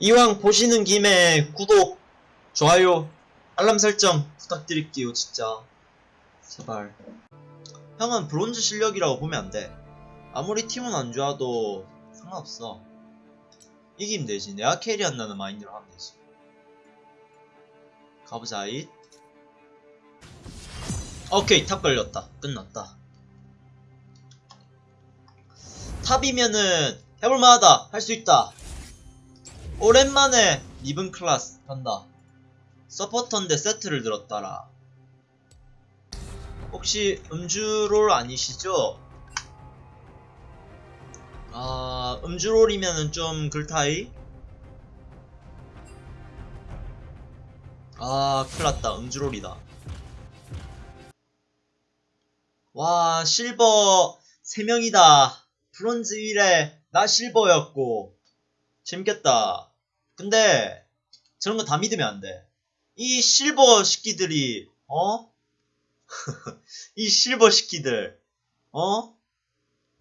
이왕 보시는 김에 구독, 좋아요, 알람 설정 부탁드릴게요, 진짜. 제발. 형은 브론즈 실력이라고 보면 안 돼. 아무리 팀은 안 좋아도 상관없어. 이기면 되지. 내가 carry한다는 마인드로 하면 되지. 가보자, 잇. 오케이, top 걸렸다. 끝났다. top이면은 해볼만하다. 할 수 있다. 오랜만에 리븐 클래스 간다. 서포터인데 세트를 들었다라. 혹시 음주롤 아니시죠? 아, 음주롤이면은 좀 글타이? 아, 큰일났다. 음주롤이다. 와, 실버 3명이다. 브론즈 1에 나 실버였고. 재밌겠다. 근데, 저런 거 다 믿으면 안 돼. 이 실버 식기들이, 어? 이 실버 식기들, 어?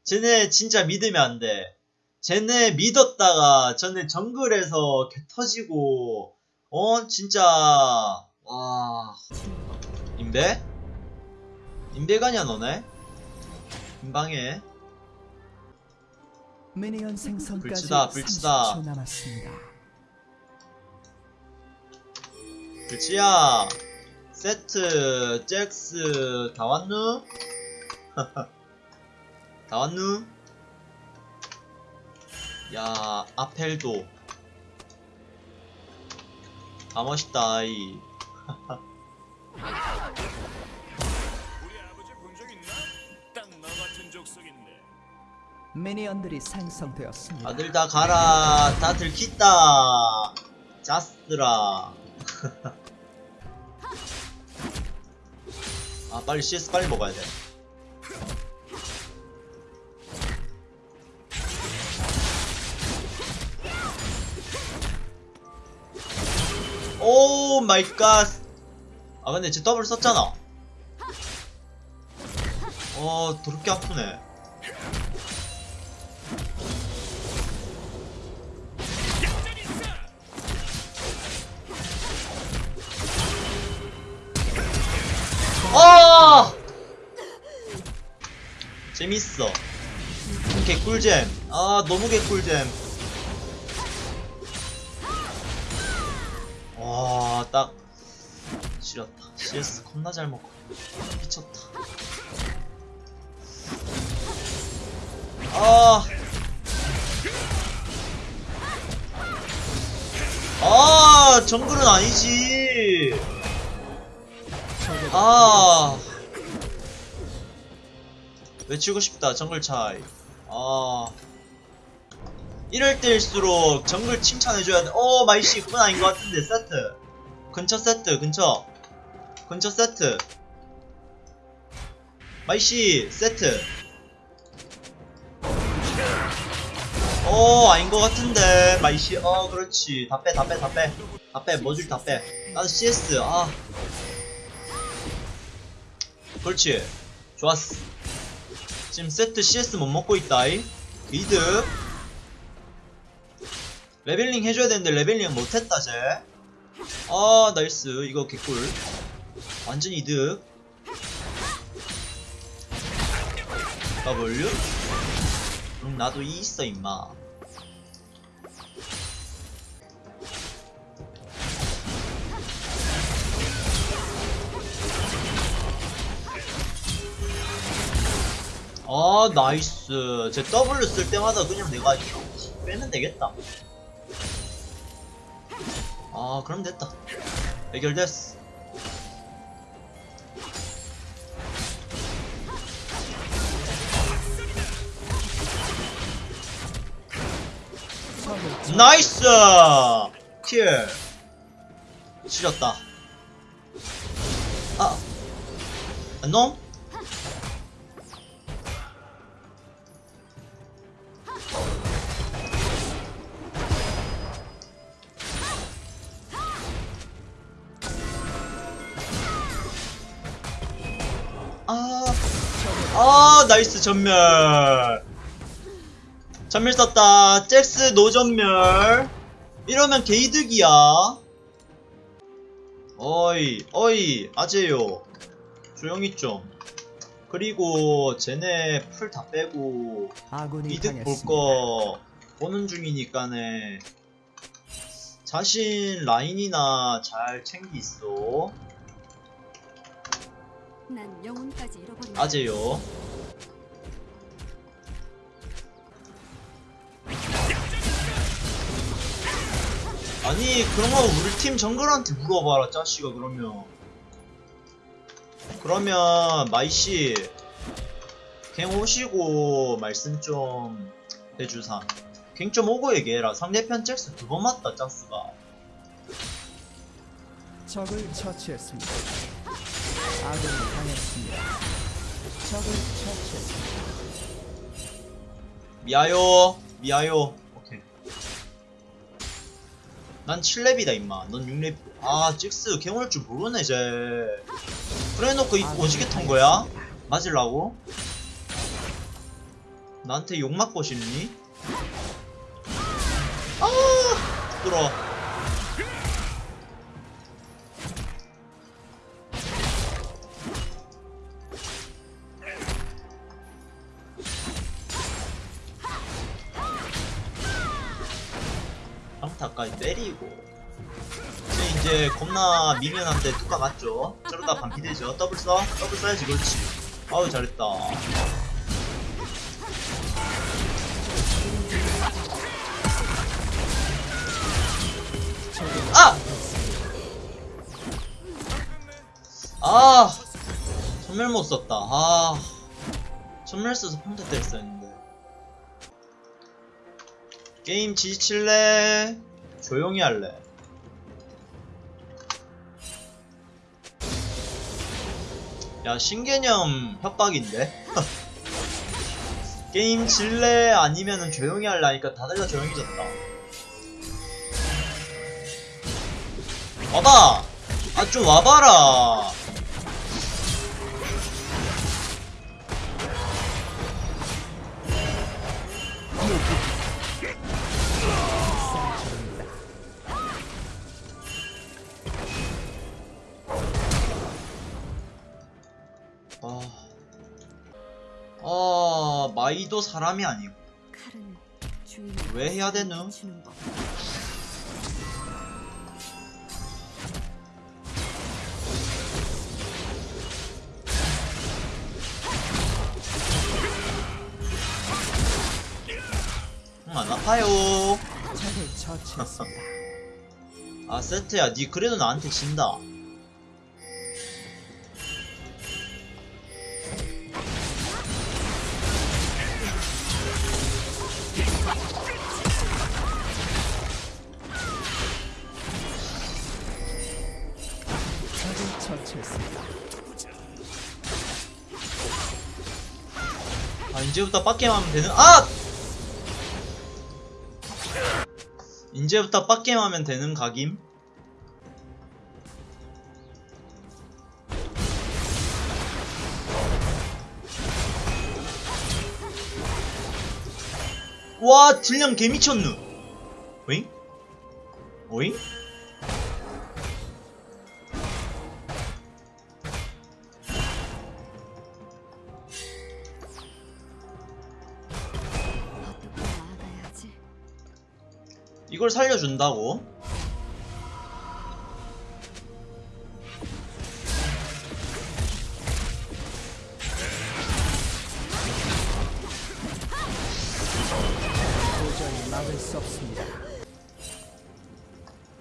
쟤네 진짜 믿으면 안 돼. 쟤네 믿었다가 전에 정글에서 개 터지고, 어? 진짜, 와. 인베? 인베가냐, 너네? 생성까지 불치다, 불치다. 30초 남았습니다. 그치야. 세트, 잭스, 다 왔누? 다 왔누? 야, 아펠도. 다 멋있다, 이. 미니언들이 생성되었습니다. 다들 다 가라. 다 들켰다. 자스들 아. 아, 빨리 CS 빨리 먹어야 돼. 오 마이 갓. 아, 근데 쟤 더블 썼잖아. 어, 더럽게 아프네. 재밌어. 개꿀잼. 아, 너무 개꿀잼. 와, 딱. 지렸다. CS 겁나 잘 먹어. 미쳤다. 아. 아, 정글은 아니지. 아 외치고 싶다 정글 차이. 아. 이럴 때일수록 정글 칭찬해줘야 돼어 마이씨 그건 아닌 것 같은데 세트. 근처 세트 근처. 근처 세트. 마이씨 세트. 어 아닌 것 같은데 마이씨. 어 그렇지. 다 빼 다 빼 다 빼. 다 빼 머줄 다 빼. 나도 CS 아. 그렇지. 좋았어 지금 세트 CS 못 먹고 있다이. 이득 leveling 해줘야 되는데 leveling 못했다 쟤아 nice. 이거 개꿀. 완전 이득. W? 응 나도 E 있어 임마 아 나이스. 제 W 쓸 때마다 그냥 내가 빼면 되겠다. 아 그럼 됐다. 해결됐어. 나이스! 킬. 지렸다. 아. 안 나이스 전멸. 전멸 썼다. 잭스 노전멸. 이러면 개이득이야 어이 어이 아재요 조용히 좀 그리고 쟤네 풀 다 빼고 이득. 볼 거 보는 중이니까네 자신 라인이나 잘 챙기 있어 영혼까지 잃어버린 아재요 아니 그런 거 우리 팀 정글한테 물어봐라 짜씨가 그러면 그러면 마이씨 갱 오시고 말씀 좀 해주사 갱 좀 오고 얘기해라 상대편 잭스 두번 맞다 짝스가 적을 처치했습니다. 아군이 당했습니다. 적을 처치했습니다. 미아요 미아요 난 7렙이다 임마 넌 6렙 아갱올줄 모르네 쟤 그래놓고 이 오지게 탄 거야? 맞으려고? 나한테 욕 맞고 싶니? 아 부끄러워 평타까지 때리고 이제 이제 겁나 미면한데 뚜까 맞죠? 저러다 반피 되죠? W 써? W 써야지 그렇지 아우 잘했다 아! 아! 점멸 못 썼다 아 점멸 써서 평타 때렸어야 했는데 게임 지칠래? 조용히 할래? 야 신개념 협박인데? 게임 질래 아니면은 조용히 할래 하니까 다들 다 조용해졌다 와봐! 아 좀 와봐라 아... 마이도 사람이 아니고. 왜 해야 되누? 안 아파요. 아 세트야. 니 그래도 나한테 진다 이제부터 빡게임 하면 되는 아! 이제부터 빡게임 하면 되는 각임? 와 딜량 개미쳤누 오잉? 오잉? 이걸 살려준다고?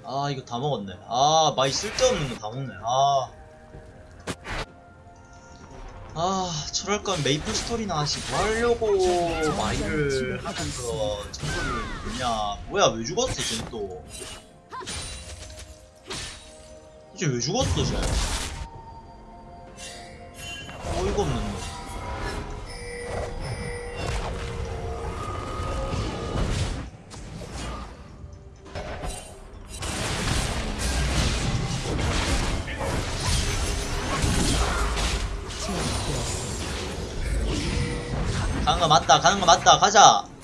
아 이거 다 먹었네. 아 마이 쓸데없는 거 다 먹네. 아. 아, 저럴 건 메이플 스토리나 하시 뭐 하려고 마이를 하면서 정보를 뭐냐 뭐야 왜 죽었어 쟤 또? 쟤 왜 죽었어 쟤? 어이가 없는 놈 가는 거 맞다 가는 거 맞다 가자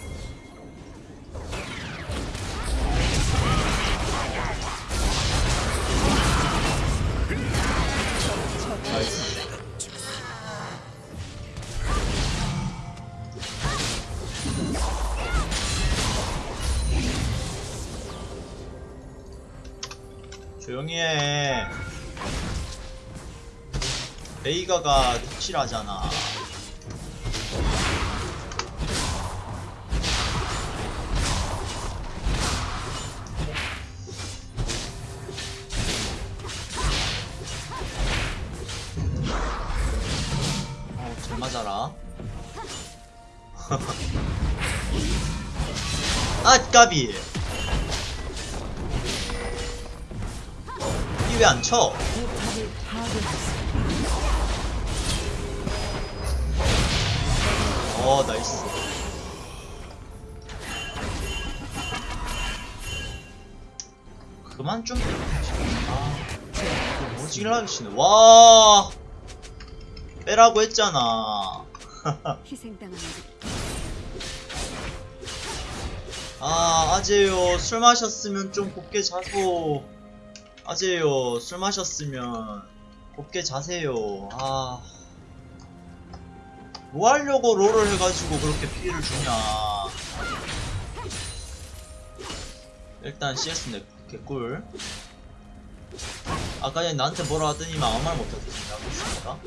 조용히 해. 베이가가 덕실하잖아. 어, 잘 맞아라. 아, 까비. 왜 안 쳐? 어, 나이스. 그만 좀. 아, 오지랖이 시네. 와, 빼라고 했잖아. 아, 아재요. 술 마셨으면 좀 곱게 자소. 아재요. 술 마셨으면 곱게 자세요. 아. 뭐 하려고 롤을 해가지고 그렇게 피해를 주냐. 일단 CS 내 개꿀. 아까 전에 나한테 뭐라 하더니만 아무 말 하고 있습니다.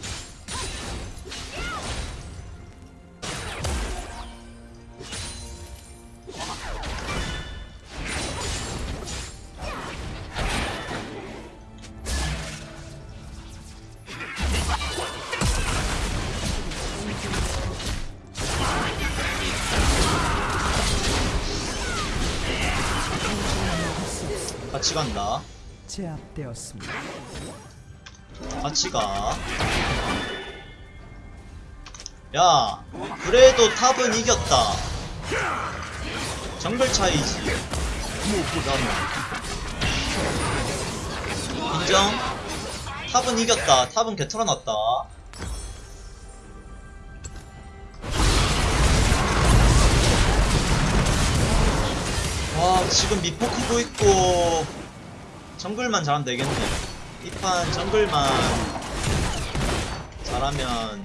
같이 간다. 제압되었습니다. 같이 가. 야, 그래도 탑은 이겼다. 정글 차이지. 인정? 탑은 이겼다. 탑은 개털어놨다. 와, 지금 미포 크고 있고, 정글만 잘하면 되겠네. 이 판 정글만 잘하면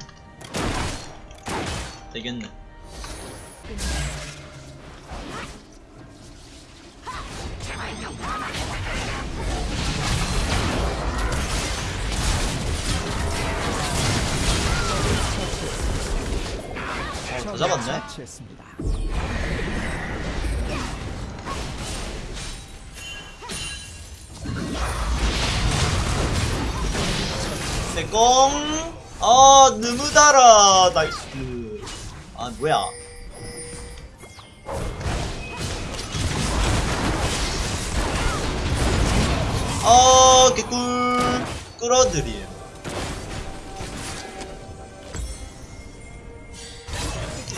되겠네. 어, 더 잡았네? 내꽁. 아 너무 달아 나이스. 아 뭐야. 아 개꿀. 끌어들임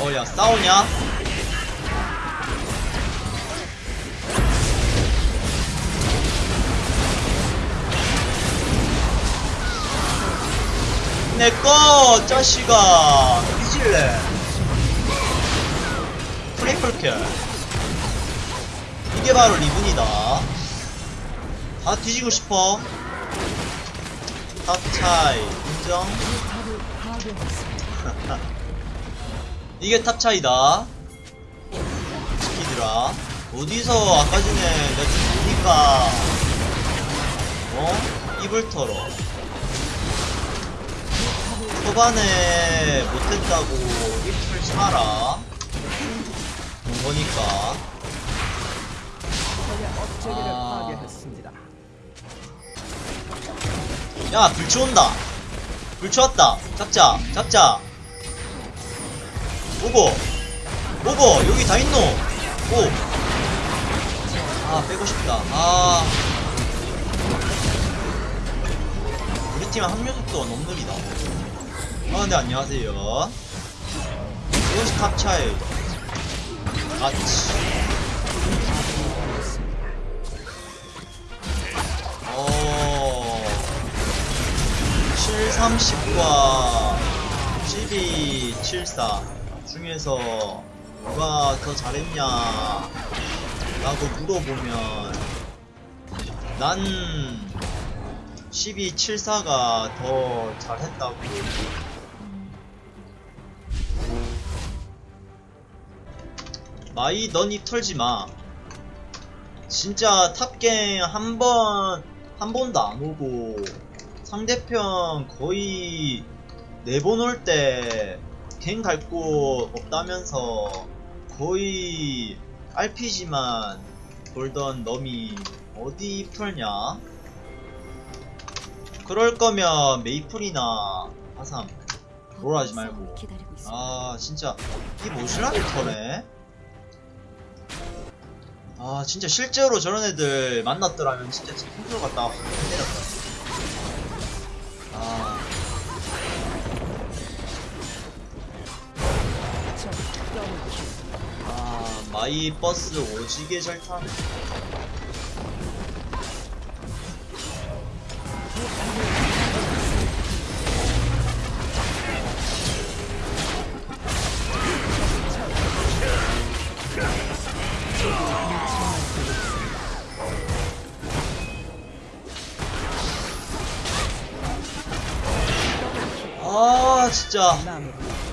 어야 싸우냐 내꺼 자식아. 뒤질래. 트리플킬. 이게 바로 리븐이다. 다 뒤지고 싶어. 탑차이. 인정. 이게 탑차이다. 스키드라. 어디서 아까 전에 내가 좀 보니까. 어? 입을 털어 초반에 못했다고 보니까. 적의 억제기를 아. 야불 치운다. 불 치웠다. 잡자 잡자. 오고 오고 여기 다 있노. 오아 빼고 싶다. 아. 우리 팀 합류 속도가 너무 느리다 아 근데 안녕하세요. 이것이 탑차이 아치. 어. 730과 1274 중에서 누가 더 잘했냐? 라고 물어보면 난 1274가 더 잘했다고 마이 너니 털지마. 진짜 탑갱 한 번 한 번도 안 오고 상대편 거의 네 번 올 때 갱 갈 곳 없다면서 거의 RPG만 돌던 놈이 어디 풀냐? 그럴 거면 메이플이나 하삼 롤하지 말고. 아 진짜. 이 모실라게 터네 아 진짜 실제로 저런 애들 만났더라면 진짜 진짜 갔다가 확 때렸다 아. 아, 마이 버스 오지게 잘 타네 아 진짜.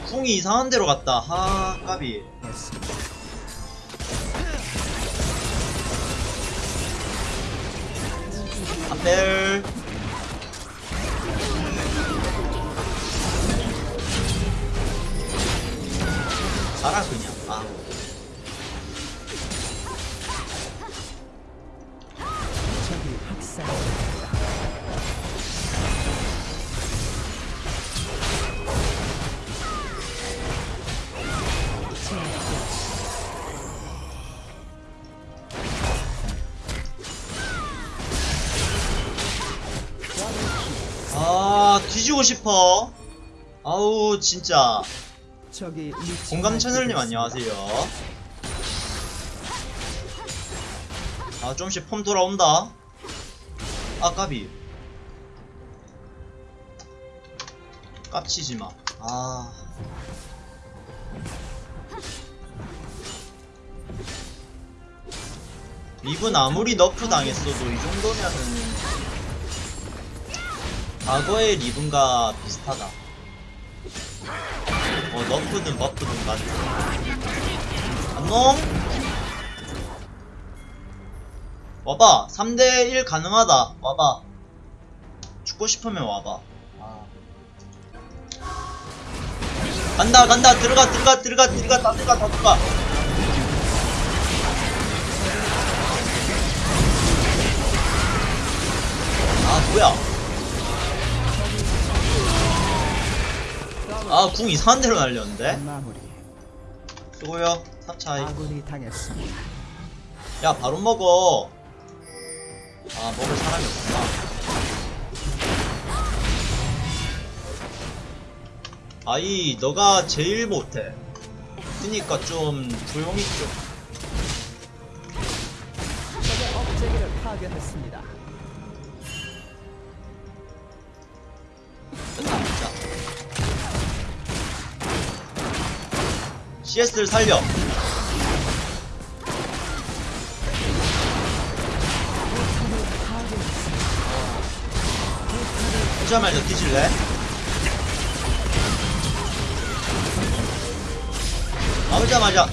궁이 이상한 데로 갔다. 하 까비. 했습니다. 안벨 가라 그냥. 아. 적이 학살. 아 뒤지고 싶어. 아우 진짜. 공감 채널님 안녕하세요. 아 좀씩 폼 돌아온다. 아 까비. 깝치지마. 아. 리븐 아무리 너프 당했어도 이 정도면은 과거의 리븐과 비슷하다. 어 너프든 버프든 맞아. 안녕? 와봐 3대1 가능하다. 와봐. 죽고 싶으면 와봐. 아. 간다 간다. 들어가 들어가 들어가 들어가. 다 들어가 다 들어가. 아 뭐야 아 궁 이상한 데로 날렸는데. 수고요. 사차이. 아군이 당했습니다. 야 바로 먹어. 아 먹을 사람이 없구나. 아이 너가 제일 못해. 그니까 좀 조용히 좀. 적의 업체계를 파괴했습니다. CS를 살려. 오자마자 뒤질래? 나오자마자.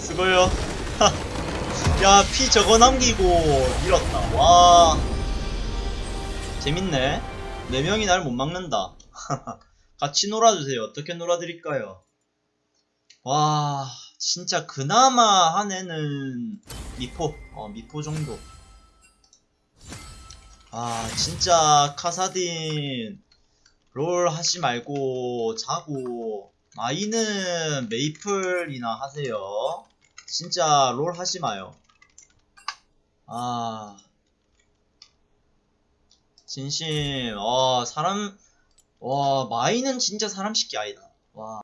수고요 야 피 저거 남기고 밀었다. 와. 재밌네. 네 명이 날 못 막는다. 같이 놀아주세요. 어떻게 놀아드릴까요? 와 진짜 그나마 한 애는 미포. 어 미포 정도. 아 진짜 카사딘 롤 하지 말고 자고. 마이는 메이플이나 하세요. 진짜 롤 하지 마요 아. 진심. 와 사람 와 마이는 진짜 사람 쉽게 아니다. 와